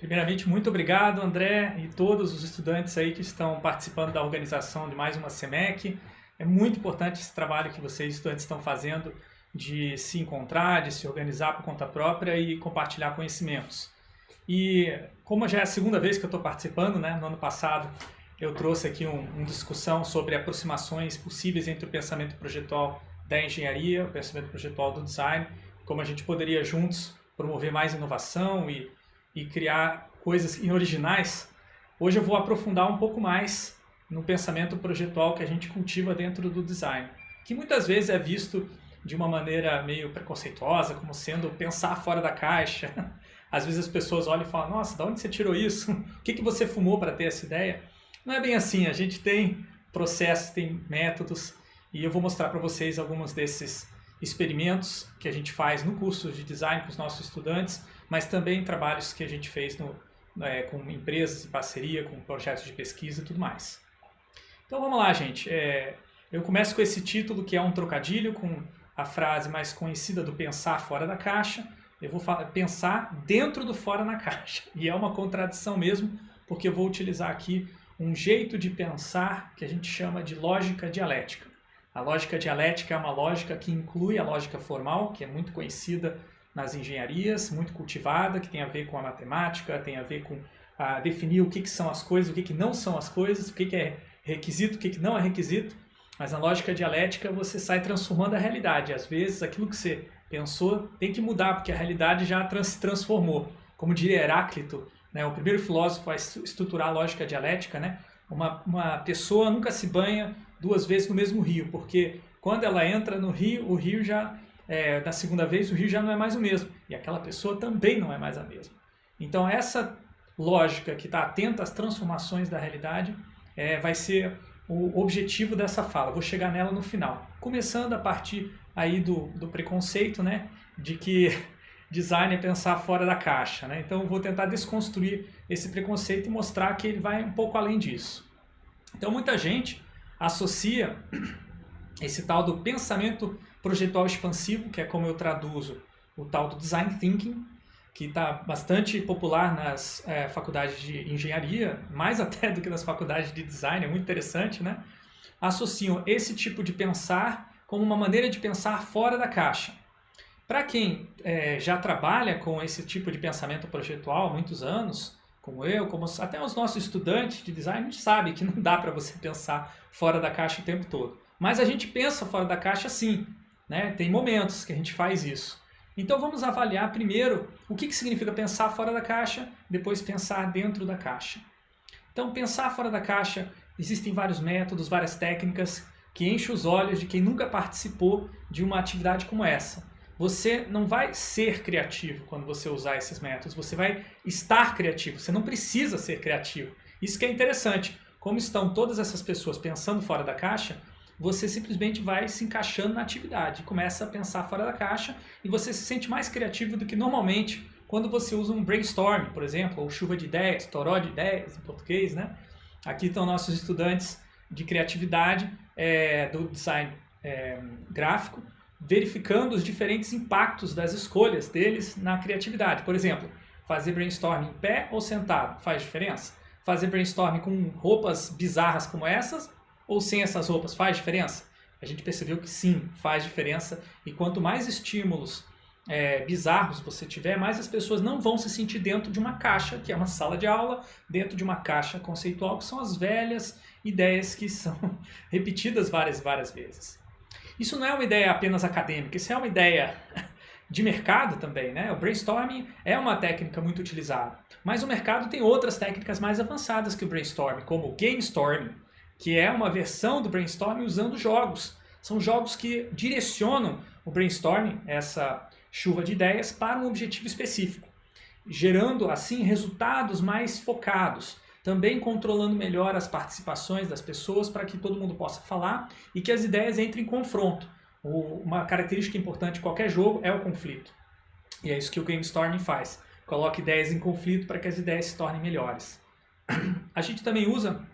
Primeiramente, muito obrigado, André, e todos os estudantes aí que estão participando da organização de mais uma SEMEC. É muito importante esse trabalho que vocês, estudantes, estão fazendo de se encontrar, de se organizar por conta própria e compartilhar conhecimentos. E como já é a segunda vez que eu estou participando, né, no ano passado eu trouxe aqui uma um discussão sobre aproximações possíveis entre o pensamento projetual da engenharia, o pensamento projetual do design, como a gente poderia juntos promover mais inovação e e criar coisas originais, hoje eu vou aprofundar um pouco mais no pensamento projetual que a gente cultiva dentro do design, que muitas vezes é visto de uma maneira meio preconceituosa, como sendo pensar fora da caixa. Às vezes as pessoas olham e falam, nossa, de onde você tirou isso? O que, que você fumou para ter essa ideia? Não é bem assim, a gente tem processos, tem métodos, e eu vou mostrar para vocês alguns desses experimentos que a gente faz no curso de design com os nossos estudantes, mas também trabalhos que a gente fez no, é, com empresas em parceria, com projetos de pesquisa e tudo mais. Então vamos lá, gente. É, eu começo com esse título que é um trocadilho com a frase mais conhecida do pensar fora da caixa. Eu vou pensar dentro do fora na caixa. E é uma contradição mesmo, porque eu vou utilizar aqui um jeito de pensar que a gente chama de lógica dialética. A lógica dialética é uma lógica que inclui a lógica formal, que é muito conhecida nas engenharias, muito cultivada, que tem a ver com a matemática, tem a ver com a definir o que, que são as coisas, o que, que não são as coisas, o que, que é requisito, o que, que não é requisito. Mas na lógica dialética você sai transformando a realidade. Às vezes aquilo que você pensou tem que mudar, porque a realidade já se transformou. Como diria Heráclito, né, o primeiro filósofo a estruturar a lógica dialética, né, uma, uma pessoa nunca se banha duas vezes no mesmo rio, porque quando ela entra no rio, o rio já é, da segunda vez, o rio já não é mais o mesmo. E aquela pessoa também não é mais a mesma. Então essa lógica que está atenta às transformações da realidade é, vai ser o objetivo dessa fala. Vou chegar nela no final. Começando a partir aí do, do preconceito, né? De que design é pensar fora da caixa, né? Então vou tentar desconstruir esse preconceito e mostrar que ele vai um pouco além disso. Então muita gente associa esse tal do pensamento projetual expansivo, que é como eu traduzo o tal do design thinking, que está bastante popular nas é, faculdades de engenharia, mais até do que nas faculdades de design, é muito interessante, né? Associam esse tipo de pensar como uma maneira de pensar fora da caixa. Para quem é, já trabalha com esse tipo de pensamento projetual há muitos anos, como eu, como até os nossos estudantes de design, a gente sabe que não dá para você pensar fora da caixa o tempo todo. Mas a gente pensa fora da caixa sim, né? Tem momentos que a gente faz isso. Então vamos avaliar primeiro o que, que significa pensar fora da caixa, depois pensar dentro da caixa. Então pensar fora da caixa, existem vários métodos, várias técnicas que enchem os olhos de quem nunca participou de uma atividade como essa. Você não vai ser criativo quando você usar esses métodos, você vai estar criativo, você não precisa ser criativo. Isso que é interessante, como estão todas essas pessoas pensando fora da caixa, você simplesmente vai se encaixando na atividade, começa a pensar fora da caixa e você se sente mais criativo do que normalmente quando você usa um brainstorm, por exemplo, ou chuva de ideias, toró de ideias em português, né? Aqui estão nossos estudantes de criatividade é, do design é, gráfico, verificando os diferentes impactos das escolhas deles na criatividade. Por exemplo, fazer brainstorm em pé ou sentado faz diferença? Fazer brainstorm com roupas bizarras como essas ou sem essas roupas faz diferença? A gente percebeu que sim, faz diferença. E quanto mais estímulos é, bizarros você tiver, mais as pessoas não vão se sentir dentro de uma caixa, que é uma sala de aula, dentro de uma caixa conceitual, que são as velhas ideias que são repetidas várias várias vezes. Isso não é uma ideia apenas acadêmica, isso é uma ideia de mercado também, né? O brainstorming é uma técnica muito utilizada, mas o mercado tem outras técnicas mais avançadas que o brainstorming, como o game storming, que é uma versão do brainstorming usando jogos. São jogos que direcionam o brainstorming, essa chuva de ideias, para um objetivo específico, gerando assim resultados mais focados, também controlando melhor as participações das pessoas para que todo mundo possa falar e que as ideias entrem em confronto. Uma característica importante de qualquer jogo é o conflito. E é isso que o Game Storming faz. Coloca ideias em conflito para que as ideias se tornem melhores. A gente também usa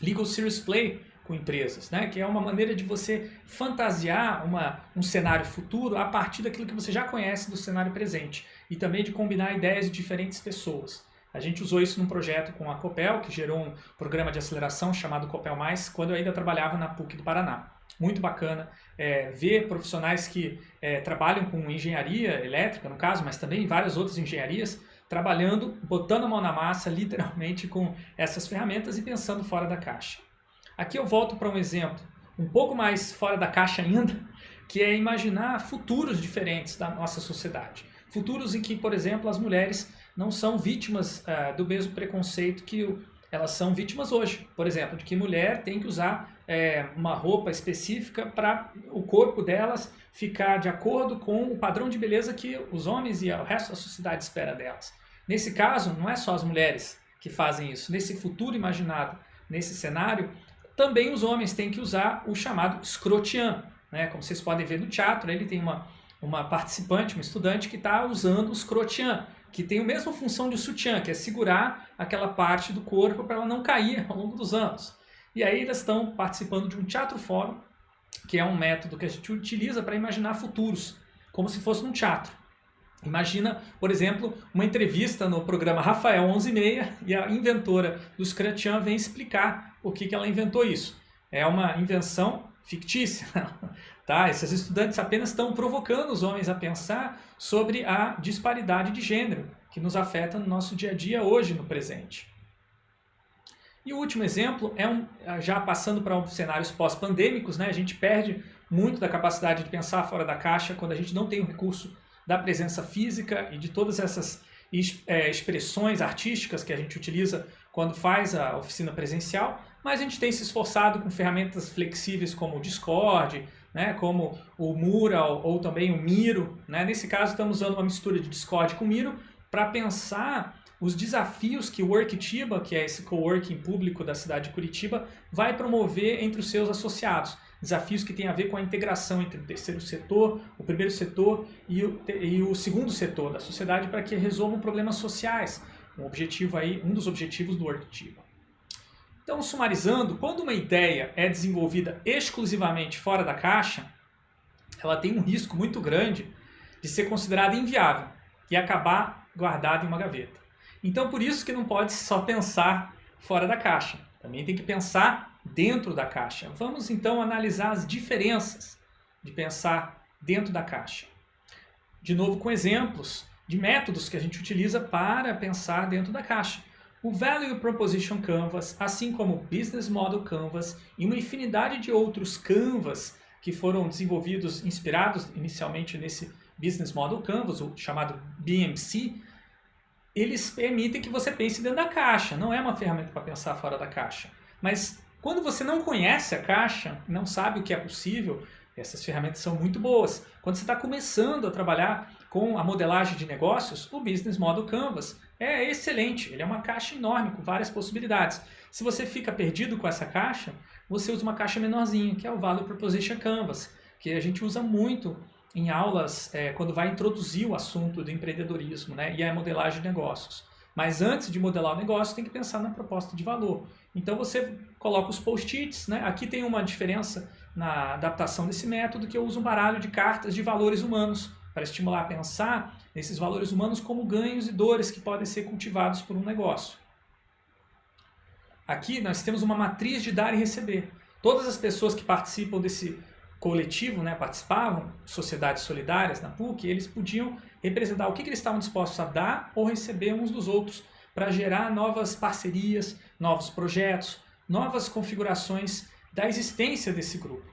Legal Series Play com empresas, né? que é uma maneira de você fantasiar uma, um cenário futuro a partir daquilo que você já conhece do cenário presente e também de combinar ideias de diferentes pessoas. A gente usou isso num projeto com a Copel, que gerou um programa de aceleração chamado Copel Mais, quando eu ainda trabalhava na PUC do Paraná. Muito bacana é, ver profissionais que é, trabalham com engenharia elétrica, no caso, mas também várias outras engenharias, trabalhando, botando a mão na massa, literalmente, com essas ferramentas e pensando fora da caixa. Aqui eu volto para um exemplo um pouco mais fora da caixa ainda, que é imaginar futuros diferentes da nossa sociedade. Futuros em que, por exemplo, as mulheres não são vítimas uh, do mesmo preconceito que elas são vítimas hoje. Por exemplo, de que mulher tem que usar é, uma roupa específica para o corpo delas ficar de acordo com o padrão de beleza que os homens e o resto da sociedade espera delas. Nesse caso, não é só as mulheres que fazem isso. Nesse futuro imaginado, nesse cenário, também os homens têm que usar o chamado escrotian. Né? Como vocês podem ver no teatro, ele tem uma, uma participante, uma estudante que está usando o escrotian, que tem a mesma função de sutiã, que é segurar aquela parte do corpo para ela não cair ao longo dos anos. E aí eles estão participando de um teatro fórum, que é um método que a gente utiliza para imaginar futuros, como se fosse um teatro. Imagina, por exemplo, uma entrevista no programa Rafael 11:30 e a inventora do Scrutian vem explicar o que, que ela inventou isso. É uma invenção fictícia. Tá? Esses estudantes apenas estão provocando os homens a pensar sobre a disparidade de gênero que nos afeta no nosso dia a dia hoje, no presente. E o último exemplo é um, já passando para um cenários pós-pandêmicos, né? a gente perde muito da capacidade de pensar fora da caixa quando a gente não tem o recurso da presença física e de todas essas é, expressões artísticas que a gente utiliza quando faz a oficina presencial, mas a gente tem se esforçado com ferramentas flexíveis como o Discord, né, como o Mural ou também o Miro. Né? Nesse caso, estamos usando uma mistura de Discord com Miro para pensar os desafios que o Worktiba, que é esse coworking público da cidade de Curitiba, vai promover entre os seus associados. Desafios que têm a ver com a integração entre o terceiro setor, o primeiro setor e o, e o segundo setor da sociedade para que resolvam problemas sociais. Um objetivo aí, um dos objetivos do Worktiba. Então, sumarizando, quando uma ideia é desenvolvida exclusivamente fora da caixa, ela tem um risco muito grande de ser considerada inviável e acabar guardada em uma gaveta. Então, por isso que não pode só pensar fora da caixa. Também tem que pensar dentro da caixa. Vamos então analisar as diferenças de pensar dentro da caixa. De novo com exemplos de métodos que a gente utiliza para pensar dentro da caixa o Value Proposition Canvas, assim como o Business Model Canvas e uma infinidade de outros Canvas que foram desenvolvidos, inspirados inicialmente nesse Business Model Canvas, o chamado BMC, eles permitem que você pense dentro da caixa, não é uma ferramenta para pensar fora da caixa. Mas quando você não conhece a caixa, não sabe o que é possível, essas ferramentas são muito boas. Quando você está começando a trabalhar com a modelagem de negócios, o Business Model Canvas é excelente. Ele é uma caixa enorme com várias possibilidades. Se você fica perdido com essa caixa, você usa uma caixa menorzinha, que é o Value Proposition Canvas, que a gente usa muito em aulas é, quando vai introduzir o assunto do empreendedorismo né, e a modelagem de negócios. Mas antes de modelar o negócio, tem que pensar na proposta de valor. Então você coloca os post-its, né? aqui tem uma diferença na adaptação desse método, que eu uso um baralho de cartas de valores humanos, para estimular a pensar nesses valores humanos como ganhos e dores que podem ser cultivados por um negócio. Aqui nós temos uma matriz de dar e receber. Todas as pessoas que participam desse coletivo, né, participavam, sociedades solidárias na PUC, eles podiam representar o que, que eles estavam dispostos a dar ou receber uns dos outros para gerar novas parcerias, novos projetos, novas configurações da existência desse grupo.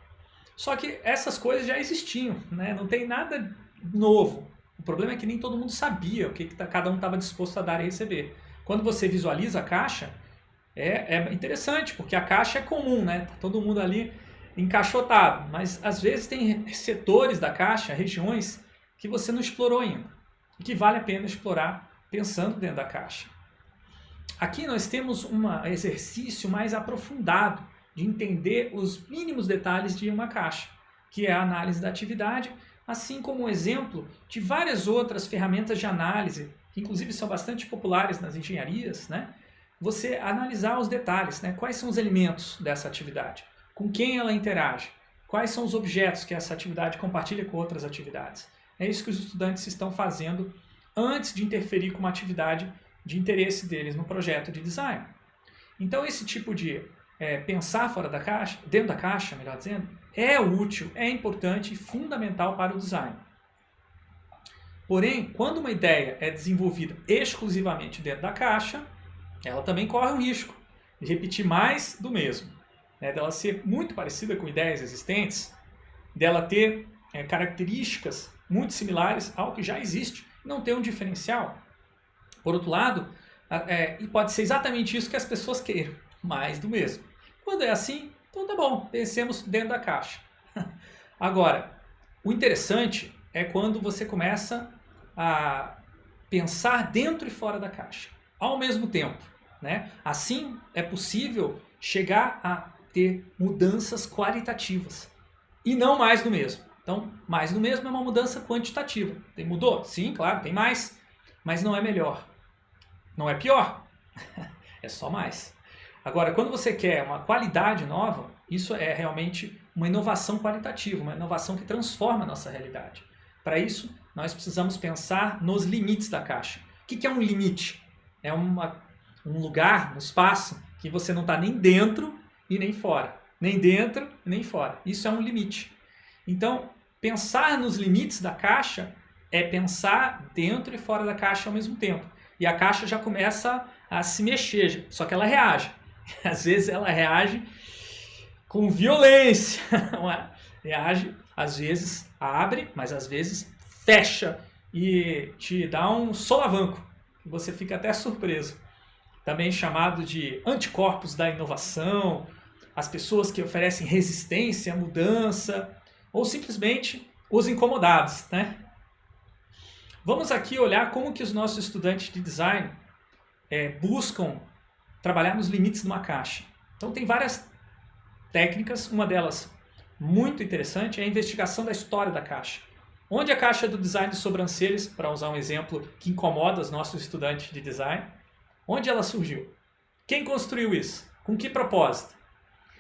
Só que essas coisas já existiam, né? não tem nada novo. O problema é que nem todo mundo sabia o que, que tá, cada um estava disposto a dar e receber. Quando você visualiza a caixa, é, é interessante, porque a caixa é comum, né? Tá todo mundo ali encaixotado. Mas às vezes tem setores da caixa, regiões, que você não explorou ainda. E que vale a pena explorar pensando dentro da caixa. Aqui nós temos um exercício mais aprofundado de entender os mínimos detalhes de uma caixa, que é a análise da atividade assim como um exemplo de várias outras ferramentas de análise, que inclusive são bastante populares nas engenharias, né? você analisar os detalhes, né? quais são os elementos dessa atividade, com quem ela interage, quais são os objetos que essa atividade compartilha com outras atividades. É isso que os estudantes estão fazendo antes de interferir com uma atividade de interesse deles no projeto de design. Então esse tipo de é, pensar fora da caixa, dentro da caixa, melhor dizendo, é útil, é importante e fundamental para o design. Porém, quando uma ideia é desenvolvida exclusivamente dentro da caixa, ela também corre o risco de repetir mais do mesmo, né? dela ser muito parecida com ideias existentes, dela ter é, características muito similares ao que já existe, não ter um diferencial. Por outro lado, é, e pode ser exatamente isso que as pessoas queiram, mais do mesmo. Quando é assim, então tá bom, pensemos dentro da caixa. Agora, o interessante é quando você começa a pensar dentro e fora da caixa, ao mesmo tempo. Né? Assim é possível chegar a ter mudanças qualitativas e não mais do mesmo. Então, mais do mesmo é uma mudança quantitativa. Tem, mudou? Sim, claro, tem mais, mas não é melhor. Não é pior, é só mais. Agora, quando você quer uma qualidade nova, isso é realmente uma inovação qualitativa, uma inovação que transforma a nossa realidade. Para isso, nós precisamos pensar nos limites da caixa. O que é um limite? É uma, um lugar, um espaço que você não está nem dentro e nem fora. Nem dentro e nem fora. Isso é um limite. Então, pensar nos limites da caixa é pensar dentro e fora da caixa ao mesmo tempo. E a caixa já começa a se mexer, só que ela reage. Às vezes ela reage com violência. reage, às vezes abre, mas às vezes fecha e te dá um solavanco. Você fica até surpreso. Também chamado de anticorpos da inovação, as pessoas que oferecem resistência à mudança, ou simplesmente os incomodados. Né? Vamos aqui olhar como que os nossos estudantes de design é, buscam trabalhar nos limites de uma caixa. Então tem várias técnicas, uma delas muito interessante é a investigação da história da caixa. Onde a caixa do design de sobrancelhas, para usar um exemplo que incomoda os nossos estudantes de design, onde ela surgiu? Quem construiu isso? Com que propósito?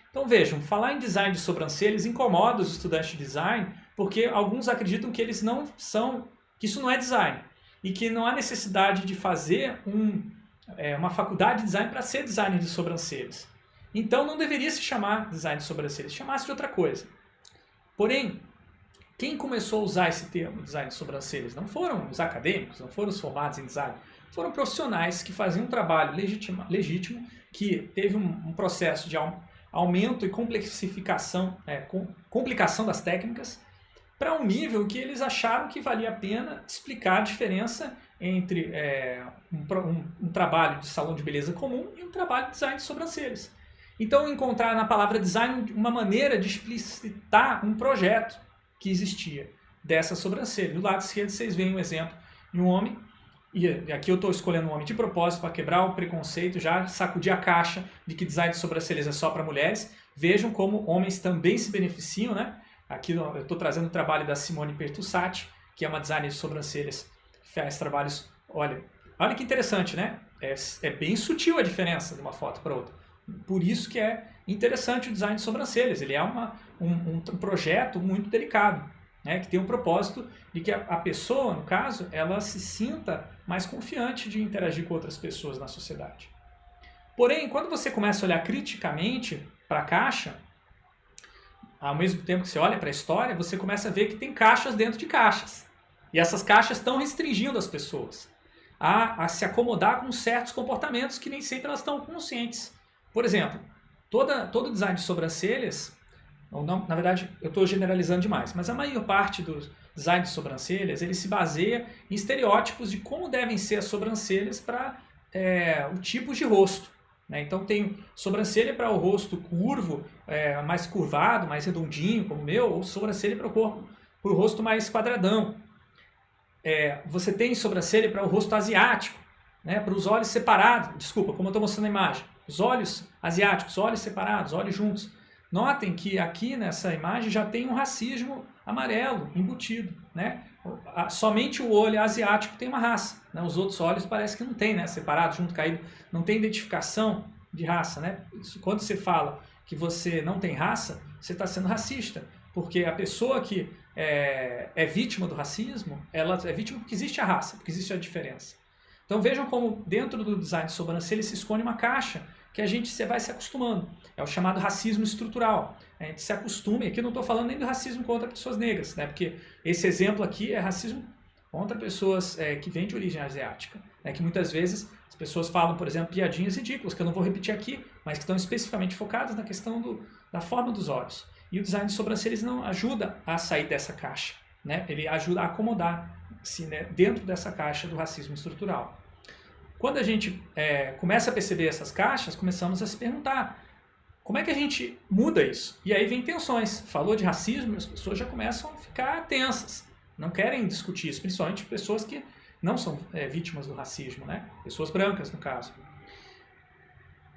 Então vejam, falar em design de sobrancelhas incomoda os estudantes de design porque alguns acreditam que eles não são, que isso não é design e que não há necessidade de fazer um, é, uma faculdade de design para ser designer de sobrancelhas. Então não deveria se chamar design de sobrancelhas, chamasse de outra coisa. Porém, quem começou a usar esse termo, design de sobrancelhas, não foram os acadêmicos, não foram os formados em design, foram profissionais que faziam um trabalho legítimo, legítimo que teve um, um, processo de aumento e complexificação, é, com, complicação das técnicas, para um nível que eles acharam que valia a pena explicar a diferença entre é, um, um, um, trabalho de salão de beleza comum e um trabalho de design de sobrancelhas. Então, encontrar na palavra design uma maneira de explicitar um projeto que existia dessa sobrancelha. Do lado esquerdo vocês veem um exemplo de um homem, e aqui eu estou escolhendo um homem de propósito para quebrar o preconceito, já sacudir a caixa de que design de sobrancelhas é só para mulheres. Vejam como homens também se beneficiam, né? Aqui eu estou trazendo o trabalho da Simone Pertussati, que é uma designer de sobrancelhas, faz trabalhos, olha, olha que interessante, né? É, é bem sutil a diferença de uma foto para outra. Por isso que é interessante o design de sobrancelhas. Ele é uma, um, um projeto muito delicado, né, que tem um propósito de que a, a, pessoa, no caso, ela se sinta mais confiante de interagir com outras pessoas na sociedade. Porém, quando você começa a olhar criticamente para a caixa, ao mesmo tempo que você olha para a história, você começa a ver que tem caixas dentro de caixas. E essas caixas estão restringindo as pessoas a, a se acomodar com certos comportamentos que nem sempre elas estão conscientes. Por exemplo, toda, todo design de sobrancelhas, ou não, na verdade eu estou generalizando demais, mas a maior parte dos design de sobrancelhas, ele se baseia em estereótipos de como devem ser as sobrancelhas para é, o tipo de rosto. Né? Então tem sobrancelha para o rosto curvo, é, mais curvado, mais redondinho, como o meu, ou sobrancelha para o corpo, para o rosto mais quadradão. É, você tem sobrancelha para o rosto asiático, né? para os olhos separados, desculpa, como eu estou mostrando na imagem os olhos asiáticos, olhos separados, olhos juntos. Notem que aqui nessa imagem já tem um racismo amarelo embutido, né? Somente o olho asiático tem uma raça, né? os outros olhos parece que não tem, né? Separado, junto, caído, não tem identificação de raça, né? Isso, quando você fala que você não tem raça, você está sendo racista, porque a pessoa que é, é vítima do racismo, ela é vítima porque existe a raça, porque existe a diferença. Então vejam como dentro do design de sobrancelha se esconde uma caixa que a gente vai se acostumando. É o chamado racismo estrutural. A gente se acostuma, e aqui não estou falando nem do racismo contra pessoas negras, né? porque esse exemplo aqui é racismo contra pessoas é, que vêm de origem asiática. Né? Que muitas vezes as pessoas falam, por exemplo, piadinhas ridículas, que eu não vou repetir aqui, mas que estão especificamente focadas na questão do, da forma dos olhos. E o design de sobrancelhas não ajuda a sair dessa caixa. Né? Ele ajuda a acomodar-se né, dentro dessa caixa do racismo estrutural. Quando a gente é, começa a perceber essas caixas, começamos a se perguntar como é que a gente muda isso? E aí vem tensões. Falou de racismo, as pessoas já começam a ficar tensas. Não querem discutir isso, principalmente pessoas que não são é, vítimas do racismo, né? Pessoas brancas, no caso.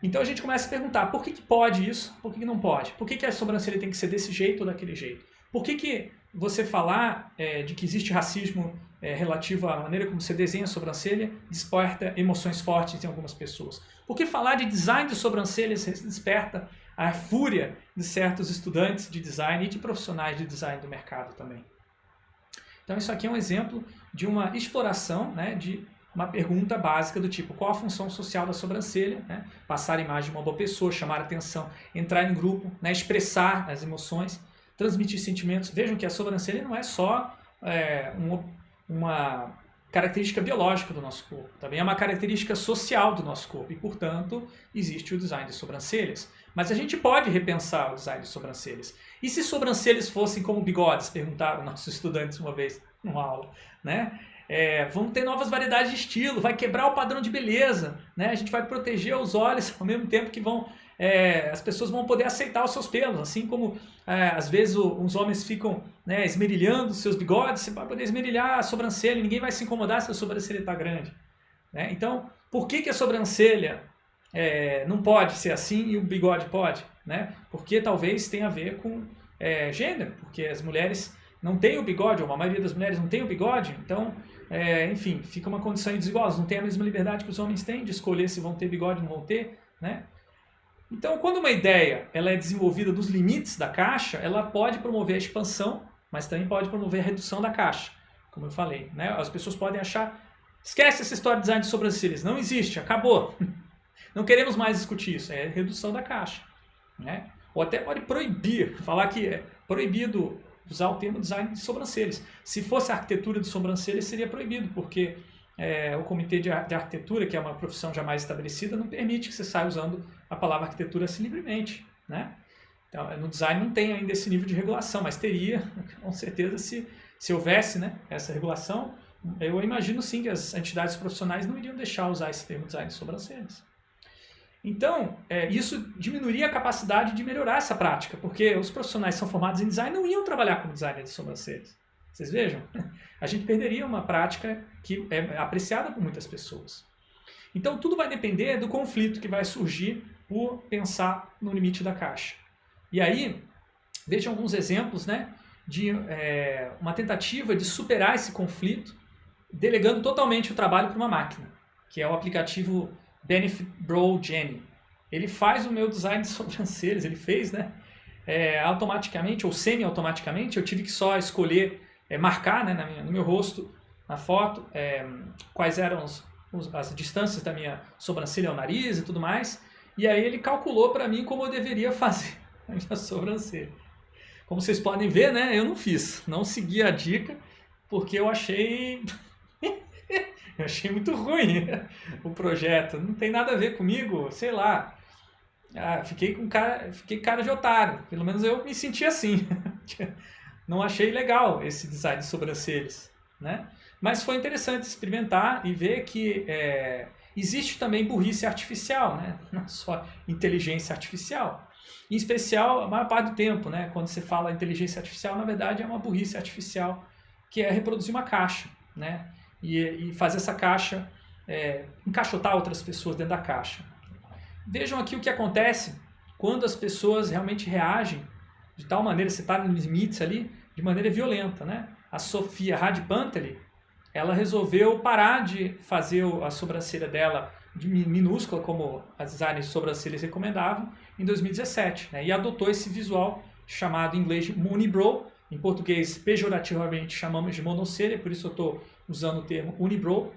Então a gente começa a perguntar, por que, que pode isso, por que, que não pode? Por que, que a sobrancelha tem que ser desse jeito ou daquele jeito? Por que, que você falar é, de que existe racismo é, relativo à maneira como você desenha a sobrancelha desperta emoções fortes em algumas pessoas? Por que falar de design de sobrancelhas desperta a fúria de certos estudantes de design e de profissionais de design do mercado também? Então isso aqui é um exemplo de uma exploração né, de uma pergunta básica do tipo qual a função social da sobrancelha, né? passar a imagem de uma boa pessoa, chamar atenção, entrar em grupo, né? expressar as emoções, transmitir sentimentos. Vejam que a sobrancelha não é só é, uma característica biológica do nosso corpo, também é uma característica social do nosso corpo e, portanto, existe o design de sobrancelhas. Mas a gente pode repensar o design de sobrancelhas. E se sobrancelhas fossem como bigodes? Perguntaram nossos estudantes uma vez numa aula. Né? É, vamos ter novas variedades de estilo, vai quebrar o padrão de beleza, né? a gente vai proteger os olhos ao mesmo tempo que vão, é, as pessoas vão poder aceitar os seus pelos, assim como é, às vezes os homens ficam né, esmerilhando seus bigodes, você vai poder esmerilhar a sobrancelha, ninguém vai se incomodar se a sobrancelha está grande. Né? Então, por que, que a sobrancelha é, não pode ser assim e o bigode pode? Né? Porque talvez tenha a ver com é, gênero, porque as mulheres não têm o bigode, ou a maioria das mulheres não tem o bigode, então, é, enfim, fica uma condição desigual, não tem a mesma liberdade que os homens têm de escolher se vão ter bigode ou não vão ter, né? Então, quando uma ideia ela é desenvolvida dos limites da caixa, ela pode promover a expansão, mas também pode promover a redução da caixa, como eu falei. Né? As pessoas podem achar, esquece essa história de design de sobrancelhas, não existe, acabou. Não queremos mais discutir isso, é redução da caixa. Né? Ou até pode proibir, falar que é proibido usar o termo design de sobrancelhas. Se fosse arquitetura de sobrancelhas, seria proibido, porque é, o comitê de, de, arquitetura, que é uma profissão jamais estabelecida, não permite que você saia usando a palavra arquitetura assim livremente. Né? Então, no design não tem ainda esse nível de regulação, mas teria, com certeza, se, se houvesse né, essa regulação, eu imagino sim que as entidades profissionais não iriam deixar usar esse termo design de sobrancelhas. Então, é, isso diminuiria a capacidade de melhorar essa prática, porque os profissionais que são formados em design não iam trabalhar como designer de sobrancelhas. Vocês vejam? A gente perderia uma prática que é apreciada por muitas pessoas. Então, tudo vai depender do conflito que vai surgir por pensar no limite da caixa. E aí, vejam alguns exemplos né, de é, uma tentativa de superar esse conflito delegando totalmente o trabalho para uma máquina, que é o aplicativo Benefit Bro Jenny. Ele faz o meu design de sobrancelhas, ele fez, né? É, automaticamente ou semi-automaticamente, eu tive que só escolher, é, marcar né, minha, no meu rosto, na foto, é, quais eram os, os, as distâncias da minha sobrancelha ao nariz e tudo mais. E aí ele calculou para mim como eu deveria fazer a minha sobrancelha. Como vocês podem ver, né, eu não fiz, não segui a dica, porque eu achei Eu achei muito ruim o projeto. Não tem nada a ver comigo, sei lá. Ah, fiquei com cara, fiquei cara de otário. Pelo menos eu me senti assim. Não achei legal esse design de sobrancelhas, né? Mas foi interessante experimentar e ver que é, existe também burrice artificial, né? Não só inteligência artificial. Em especial, a maior parte do tempo, né? Quando você fala inteligência artificial, na verdade é uma burrice artificial que é reproduzir uma caixa, né? E, e fazer essa caixa, é, encaixotar outras pessoas dentro da caixa. Vejam aqui o que acontece quando as pessoas realmente reagem de tal maneira, você está nos limites ali, de maneira violenta. Né? A Sofia Radpanteli, ela resolveu parar de fazer a sobrancelha dela de minúscula, como as designers de sobrancelhas recomendavam, em 2017. Né? E adotou esse visual chamado em inglês de Moonibrow, em português pejorativamente chamamos de monocelha, por isso eu estou usando o termo unibrow,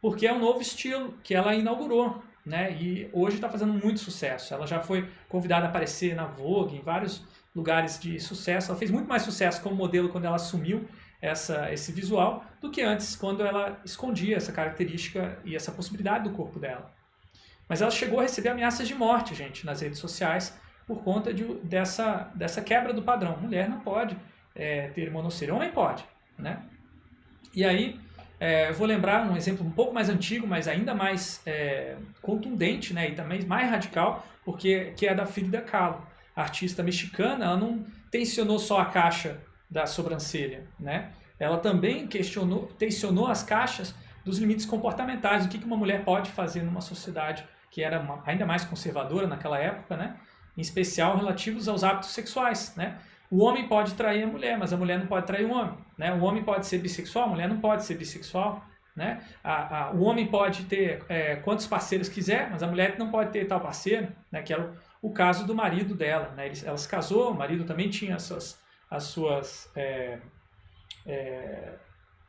porque é um novo estilo que ela inaugurou, né? E hoje está fazendo muito sucesso. Ela já foi convidada a aparecer na Vogue, em vários lugares de sucesso. Ela fez muito mais sucesso como modelo quando ela assumiu essa, esse visual do que antes, quando ela escondia essa característica e essa possibilidade do corpo dela. Mas ela chegou a receber ameaças de morte, gente, nas redes sociais, por conta de, dessa, dessa quebra do padrão. Mulher não pode é, ter monocelha, homem pode, né? E aí, é, vou lembrar um exemplo um pouco mais antigo, mas ainda mais é, contundente, né? E também mais radical, porque que é da Frida Kahlo, artista mexicana. Ela não tensionou só a caixa da sobrancelha, né? Ela também questionou, tensionou as caixas dos limites comportamentais, o que uma mulher pode fazer numa sociedade que era uma, ainda mais conservadora naquela época, né? Em especial relativos aos hábitos sexuais, né? O homem pode trair a mulher, mas a mulher não pode trair o homem, né? O homem pode ser bissexual, a mulher não pode ser bissexual, né? A, a, o homem pode ter é, quantos parceiros quiser, mas a mulher não pode ter tal parceiro, né? Que era o, o caso do marido dela, né? ela se casou, o marido também tinha as suas as suas é, é,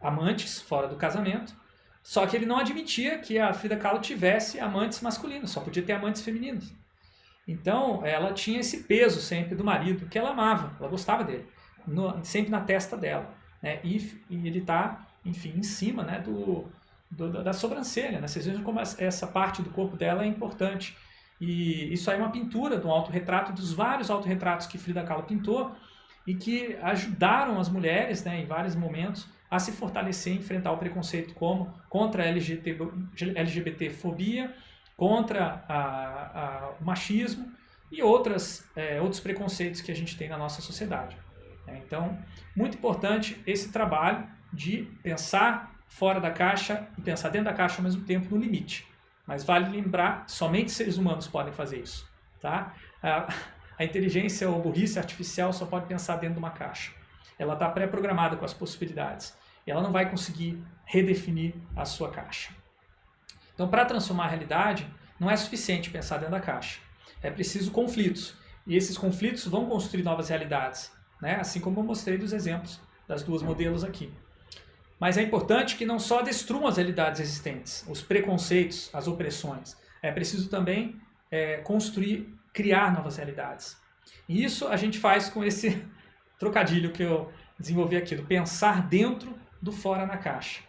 amantes fora do casamento, só que ele não admitia que a Frida Kahlo tivesse amantes masculinos, só podia ter amantes femininos. Então, ela tinha esse peso sempre do marido, que ela amava, ela gostava dele, no, sempre na testa dela. Né? E, e ele está, enfim, em cima né, do, do, da sobrancelha. Né? Vocês vejam como essa parte do corpo dela é importante. E isso aí é uma pintura de um autorretrato, dos vários autorretratos que Frida Kahlo pintou, e que ajudaram as mulheres, né, em vários momentos, a se fortalecer e enfrentar o preconceito como contra a LGBT, LGBTfobia, contra a, a, o machismo e outras, é, outros preconceitos que a gente tem na nossa sociedade. É, então, muito importante esse trabalho de pensar fora da caixa e pensar dentro da caixa ao mesmo tempo no limite. Mas vale lembrar, somente seres humanos podem fazer isso. Tá? A inteligência ou burrice artificial só pode pensar dentro de uma caixa. Ela está pré-programada com as possibilidades. E ela não vai conseguir redefinir a sua caixa. Então, para transformar a realidade, não é suficiente pensar dentro da caixa. É preciso conflitos. E esses conflitos vão construir novas realidades. Né? Assim como eu mostrei dos exemplos das duas modelos aqui. Mas é importante que não só destruam as realidades existentes, os preconceitos, as opressões. É preciso também é, construir criar novas realidades. E isso a gente faz com esse trocadilho que eu desenvolvi aqui, do pensar dentro do fora na caixa.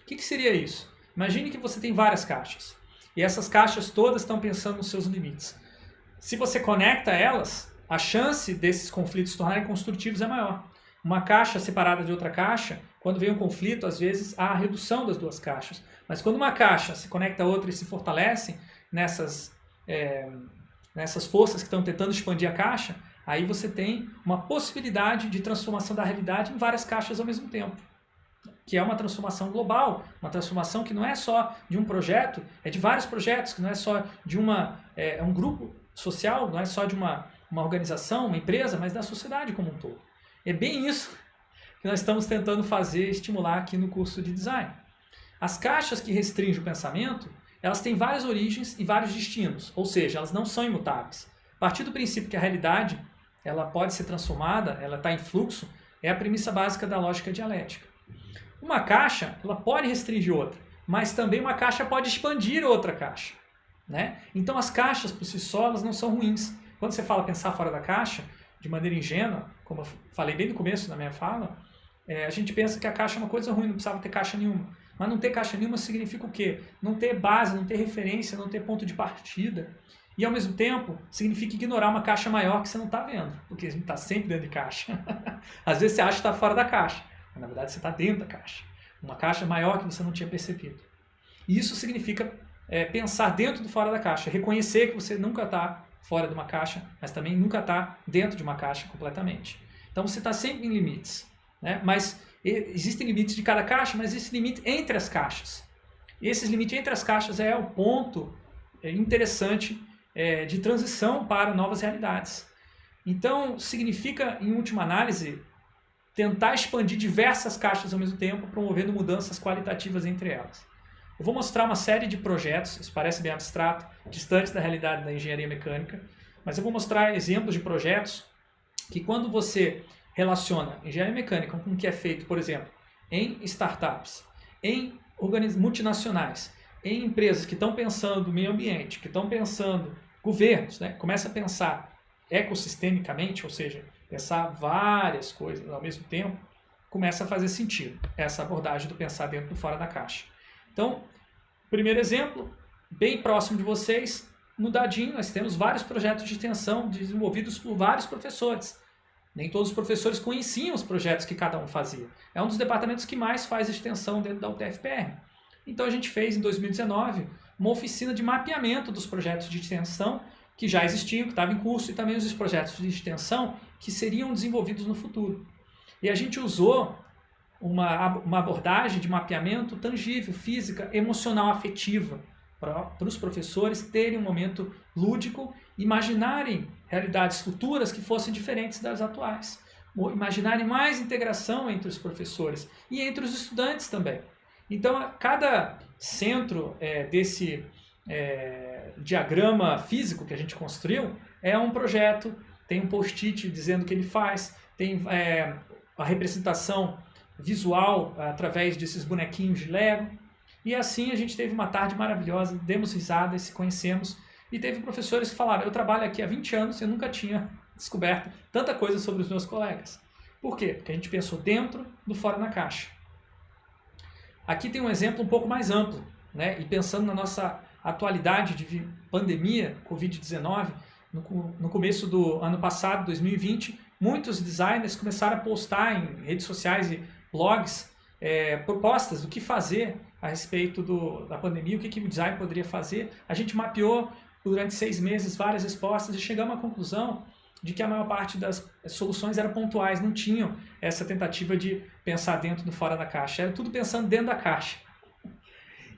O que, que seria isso? Imagine que você tem várias caixas. E essas caixas todas estão pensando nos seus limites. Se você conecta elas, a chance desses conflitos se tornarem construtivos é maior. Uma caixa separada de outra caixa, quando vem um conflito, às vezes há a redução das duas caixas. Mas quando uma caixa se conecta a outra e se fortalece nessas é, nessas forças que estão tentando expandir a caixa, aí você tem uma possibilidade de transformação da realidade em várias caixas ao mesmo tempo. Que é uma transformação global, uma transformação que não é só de um projeto, é de vários projetos, que não é só de uma, é, é um grupo social, não é só de uma, uma organização, uma empresa, mas da sociedade como um todo. É bem isso que nós estamos tentando fazer, estimular aqui no curso de design. As caixas que restringem o pensamento elas têm várias origens e vários destinos, ou seja, elas não são imutáveis. A partir do princípio que a realidade ela pode ser transformada, ela está em fluxo, é a premissa básica da lógica dialética. Uma caixa ela pode restringir outra, mas também uma caixa pode expandir outra caixa. Né? Então as caixas por si só elas não são ruins. Quando você fala pensar fora da caixa, de maneira ingênua, como eu falei bem no começo da minha fala, é, a gente pensa que a caixa é uma coisa ruim, não precisava ter caixa nenhuma. Mas não ter caixa nenhuma significa o quê? Não ter base, não ter referência, não ter ponto de partida. E ao mesmo tempo, significa ignorar uma caixa maior que você não está vendo, porque a gente está sempre dentro de caixa. Às vezes você acha que está fora da caixa, na verdade você está dentro da caixa. Uma caixa maior que você não tinha percebido. E isso significa é, pensar dentro do fora da caixa, reconhecer que você nunca está fora de uma caixa, mas também nunca está dentro de uma caixa completamente. Então você está sempre em limites. Né? Mas existem limites de cada caixa, mas existe limite entre as caixas. E esses limites entre as caixas é o ponto é, interessante é, de transição para novas realidades. Então, significa, em última análise, tentar expandir diversas caixas ao mesmo tempo, promovendo mudanças qualitativas entre elas. Eu vou mostrar uma série de projetos, isso parece bem abstrato, distantes da realidade da engenharia mecânica, mas eu vou mostrar exemplos de projetos que quando você relaciona engenharia mecânica com o que é feito, por exemplo, em startups, em multinacionais, em empresas que estão pensando meio ambiente, que estão pensando, governos, né, começa a pensar ecossistemicamente, ou seja, pensar várias coisas ao mesmo tempo, começa a fazer sentido essa abordagem do pensar dentro e fora da caixa. Então, primeiro exemplo, bem próximo de vocês, no Dadinho nós temos vários projetos de extensão desenvolvidos por vários professores. Nem todos os professores conheciam os projetos que cada um fazia. É um dos departamentos que mais faz extensão dentro da UTFPR. Então a gente fez em 2019 uma oficina de mapeamento dos projetos de extensão que já existiam, que estavam em curso, e também os projetos de extensão que seriam desenvolvidos no futuro. E a gente usou uma, uma abordagem de mapeamento tangível, física, emocional, afetiva, para os professores terem um momento lúdico, imaginarem realidades futuras que fossem diferentes das atuais. Imaginarem mais integração entre os professores e entre os estudantes também. Então, cada centro é, desse é, diagrama físico que a gente construiu é um projeto, tem um post-it dizendo o que ele faz, tem é, a representação visual através desses bonequinhos de Lego. E assim a gente teve uma tarde maravilhosa, demos risada, se conhecemos. E teve professores que falaram, eu trabalho aqui há 20 anos e eu nunca tinha descoberto tanta coisa sobre os meus colegas. Por quê? Porque a gente pensou dentro do fora na caixa. Aqui tem um exemplo um pouco mais amplo, né? e pensando na nossa atualidade de pandemia, Covid-19, no, no começo do ano passado, 2020, muitos designers começaram a postar em redes sociais e blogs é, propostas do que fazer a respeito do, da pandemia, o que, que o design poderia fazer. A gente mapeou durante seis meses várias respostas e chegamos à conclusão de que a maior parte das soluções eram pontuais, não tinham essa tentativa de pensar dentro do fora da caixa, era tudo pensando dentro da caixa.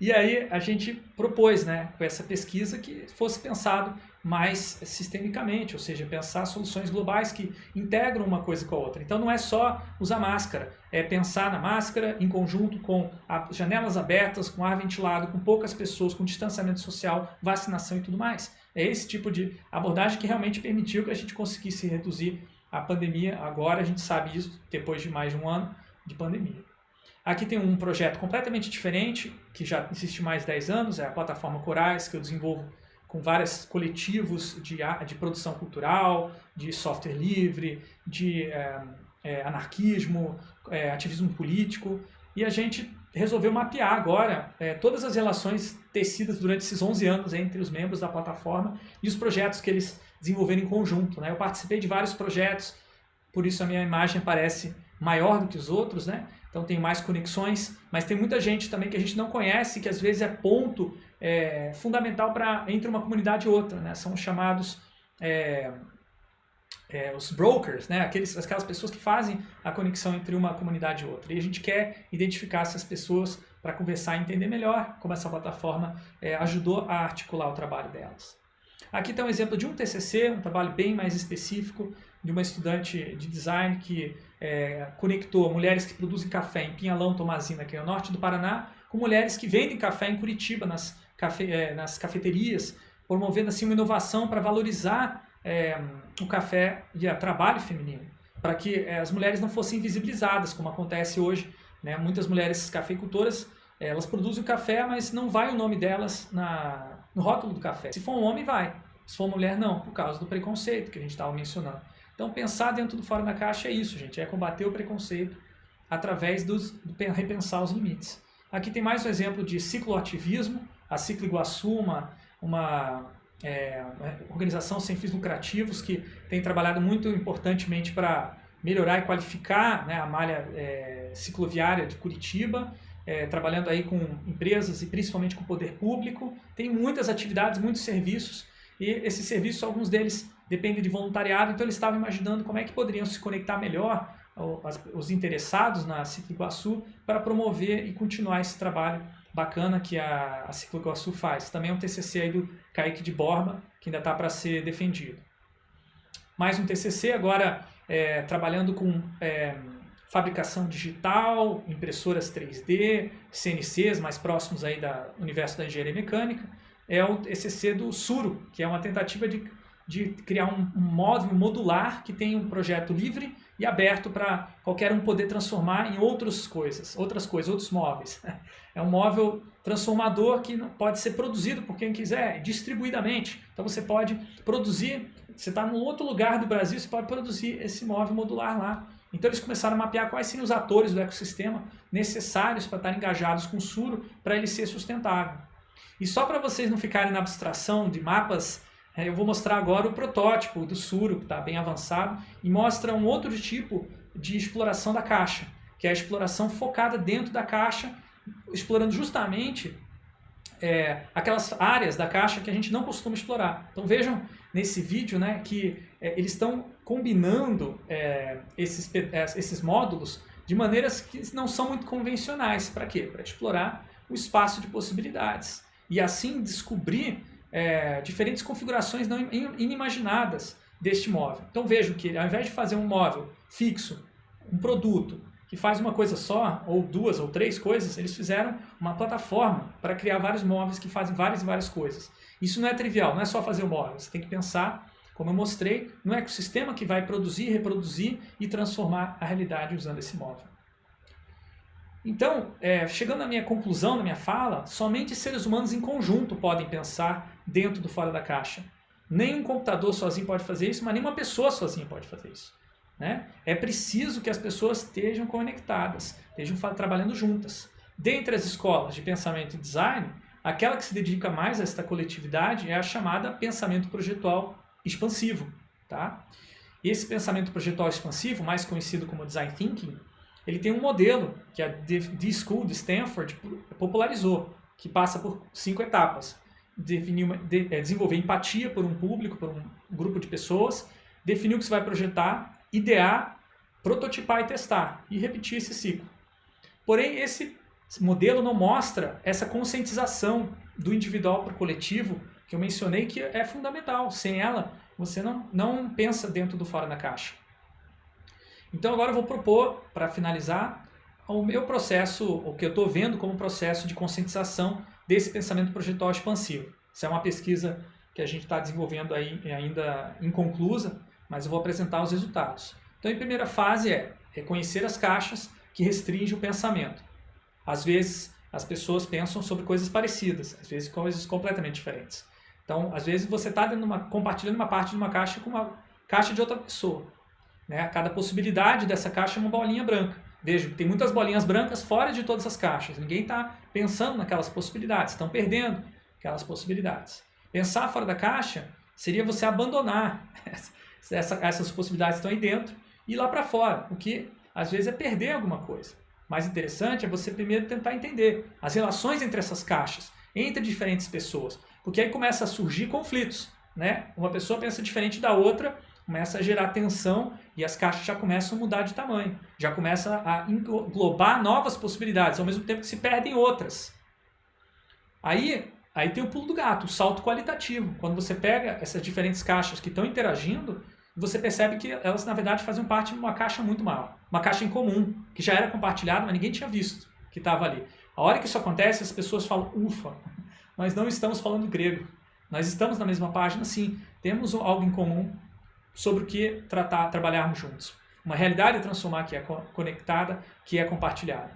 E aí a gente propôs, né, com essa pesquisa, que fosse pensado mais sistemicamente, ou seja, pensar soluções globais que integram uma coisa com a outra. Então não é só usar máscara, é pensar na máscara em conjunto com janelas abertas, com ar ventilado, com poucas pessoas, com distanciamento social, vacinação e tudo mais. É esse tipo de abordagem que realmente permitiu que a gente conseguisse reduzir a pandemia. Agora a gente sabe isso depois de mais de um ano de pandemia. Aqui tem um projeto completamente diferente, que já existe mais de 10 anos, é a plataforma Corais, que eu desenvolvo com vários coletivos de, de produção cultural, de software livre, de é, é, anarquismo, é, ativismo político, e a gente resolveu mapear agora todas as relações tecidas durante esses 11 anos entre os membros da plataforma e os projetos que eles desenvolveram em conjunto. Né? Eu participei de vários projetos, por isso a minha imagem parece maior do que os outros, né? então tem mais conexões, mas tem muita gente também que a gente não conhece, que às vezes é ponto é, fundamental para entre uma comunidade e outra, né? são chamados é, é, os brokers, né? Aqueles, aquelas pessoas que fazem a conexão entre uma comunidade e outra. E a gente quer identificar essas pessoas para conversar e entender melhor como essa plataforma é, ajudou a articular o trabalho delas. Aqui está um exemplo de um TCC, um trabalho bem mais específico, de uma estudante de design que é, conectou mulheres que produzem café em Pinhalão, Tomazina, que é o norte do Paraná, com mulheres que vendem café em Curitiba, nas, cafe, é, nas cafeterias, promovendo assim uma inovação para valorizar é, o café e o trabalho feminino, para que é, as mulheres não fossem invisibilizadas, como acontece hoje. Né? Muitas mulheres cafeicultoras, elas produzem o café, mas não vai o nome delas na, no rótulo do café. Se for um homem, vai. Se for mulher, não, por causa do preconceito que a gente estava mencionando. Então, pensar dentro do fora da caixa é isso, gente, é combater o preconceito através dos, do repensar os limites. Aqui tem mais um exemplo de cicloativismo, a Ciclo Iguaçu, uma, uma é, organização sem fins lucrativos que tem trabalhado muito importantemente para melhorar e qualificar né, a malha é, cicloviária de Curitiba, é, trabalhando aí com empresas e principalmente com o poder público. Tem muitas atividades, muitos serviços e esses serviços, alguns deles dependem de voluntariado, então eles estavam imaginando como é que poderiam se conectar melhor os interessados na Ciclo Iguaçu para promover e continuar esse trabalho bacana que a, Ciclo Iguaçu faz. Também é um TCC aí do Kaique de Borba, que ainda está para ser defendido. Mais um TCC, agora é, trabalhando com é, fabricação digital, impressoras 3D, CNCs mais próximos aí da universo da engenharia mecânica. É o TCC do Suro, que é uma tentativa de, de criar um, um módulo modular que tem um projeto livre e aberto para qualquer um poder transformar em outras coisas, outras coisas, outros móveis. É um móvel transformador que pode ser produzido por quem quiser, distribuidamente. Então você pode produzir, você está num outro lugar do Brasil, você pode produzir esse móvel modular lá. Então eles começaram a mapear quais seriam os atores do ecossistema necessários para estar engajados com o Suro para ele ser sustentável. E só para vocês não ficarem na abstração de mapas, é, eu vou mostrar agora o protótipo do Suro, que está bem avançado, e mostra um outro tipo de exploração da caixa, que é a exploração focada dentro da caixa, explorando justamente é, aquelas áreas da caixa que a gente não costuma explorar. Então vejam nesse vídeo né, que é, eles estão combinando é, esses, é, esses módulos de maneiras que não são muito convencionais. Para quê? Para explorar o espaço de possibilidades e assim descobrir é, diferentes configurações não inimaginadas deste móvel. Então vejo que ao invés de fazer um móvel fixo, um produto que faz uma coisa só, ou duas ou três coisas, eles fizeram uma plataforma para criar vários móveis que fazem várias e várias coisas. Isso não é trivial, não é só fazer o móvel, você tem que pensar como eu mostrei, no ecossistema que vai produzir, reproduzir e transformar a realidade usando esse móvel. Então, é, chegando à minha conclusão, na minha fala, somente seres humanos em conjunto podem pensar dentro do fora da caixa. Nem um computador sozinho pode fazer isso, mas nem uma pessoa sozinha pode fazer isso. Né? É preciso que as pessoas estejam conectadas, estejam trabalhando juntas. Dentre as escolas de pensamento e design, aquela que se dedica mais a esta coletividade é a chamada pensamento projetual expansivo. Tá? Esse pensamento projetual expansivo, mais conhecido como Design Thinking, ele tem um modelo que a The School de Stanford popularizou, que passa por cinco etapas. Definir uma, de, é, desenvolver empatia por um público, por um grupo de pessoas, definir o que você vai projetar, idear, prototipar e testar, e repetir esse ciclo. Porém, esse modelo não mostra essa conscientização do individual para o coletivo que eu mencionei que é fundamental. Sem ela, você não, não pensa dentro do fora da caixa. Então agora eu vou propor, para finalizar, o meu processo, o que eu estou vendo como processo de conscientização desse pensamento projetual expansivo. Isso é uma pesquisa que a gente está desenvolvendo aí ainda inconclusa, mas eu vou apresentar os resultados. Então, em primeira fase é reconhecer as caixas que restringem o pensamento. Às vezes, as pessoas pensam sobre coisas parecidas, às vezes coisas completamente diferentes. Então, às vezes você está compartilhando uma parte de uma caixa com uma caixa de outra pessoa. Né? Cada possibilidade dessa caixa é uma bolinha branca. Veja tem muitas bolinhas brancas fora de todas as caixas. Ninguém está pensando naquelas possibilidades, estão perdendo aquelas possibilidades. Pensar fora da caixa seria você abandonar essa, essas possibilidades que estão aí dentro e ir lá para fora, o que às vezes é perder alguma coisa. Mais interessante é você primeiro tentar entender as relações entre essas caixas, entre diferentes pessoas. Porque aí começa a surgir conflitos, né? Uma pessoa pensa diferente da outra, começa a gerar tensão e as caixas já começam a mudar de tamanho. Já começa a englobar novas possibilidades, ao mesmo tempo que se perdem outras. Aí, aí tem o pulo do gato, o salto qualitativo. Quando você pega essas diferentes caixas que estão interagindo, você percebe que elas, na verdade, fazem parte de uma caixa muito maior. Uma caixa em comum, que já era compartilhada, mas ninguém tinha visto que estava ali. A hora que isso acontece, as pessoas falam, ufa, nós não estamos falando grego. Nós estamos na mesma página, sim. Temos algo em comum sobre o que tratar, trabalharmos juntos. Uma realidade a transformar que é conectada, que é compartilhada.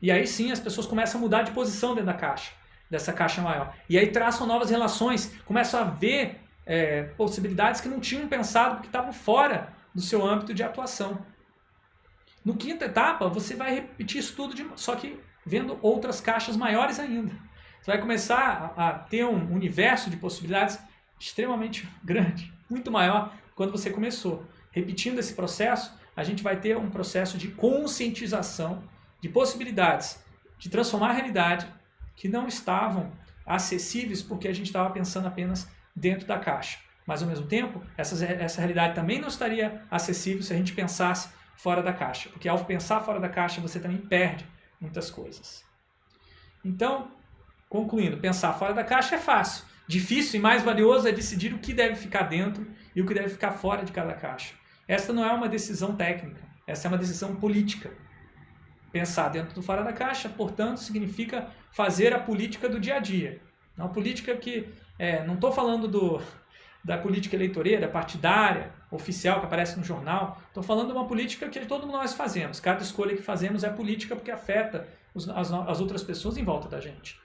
E aí sim as pessoas começam a mudar de posição dentro da caixa, dessa caixa maior. E aí traçam novas relações, começam a ver é, possibilidades que não tinham pensado porque estavam fora do seu âmbito de atuação. No quinta etapa, você vai repetir isso tudo, de, só que vendo outras caixas maiores ainda. Você vai começar a, a ter um universo de possibilidades extremamente grande, muito maior quando você começou. Repetindo esse processo, a gente vai ter um processo de conscientização de possibilidades de transformar a realidade que não estavam acessíveis porque a gente estava pensando apenas dentro da caixa. Mas, ao mesmo tempo, essa, essa realidade também não estaria acessível se a gente pensasse fora da caixa. Porque ao pensar fora da caixa, você também perde muitas coisas. Então, Concluindo, pensar fora da caixa é fácil. Difícil e mais valioso é decidir o que deve ficar dentro e o que deve ficar fora de cada caixa. Essa não é uma decisão técnica, essa é uma decisão política. Pensar dentro do fora da caixa, portanto, significa fazer a política do dia a dia. Uma política que, é, não estou falando do, da política eleitoreira, partidária, oficial que aparece no jornal. Estou falando de uma política que todo nós fazemos. Cada escolha que fazemos é política porque afeta as, as outras pessoas em volta da gente.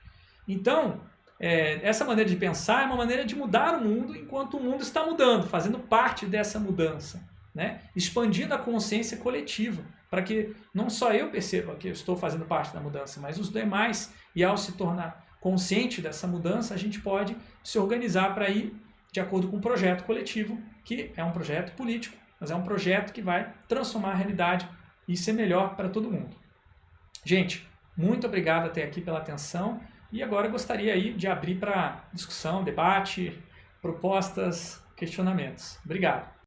Então, é, essa maneira de pensar é uma maneira de mudar o mundo enquanto o mundo está mudando, fazendo parte dessa mudança, né? expandindo a consciência coletiva, para que não só eu perceba que eu estou fazendo parte da mudança, mas os demais, e ao se tornar consciente dessa mudança, a gente pode se organizar para ir de acordo com um projeto coletivo, que é um projeto político, mas é um projeto que vai transformar a realidade e ser melhor para todo mundo. Gente, muito obrigado até aqui pela atenção. E agora gostaria aí de abrir para discussão, debate, propostas, questionamentos. Obrigado.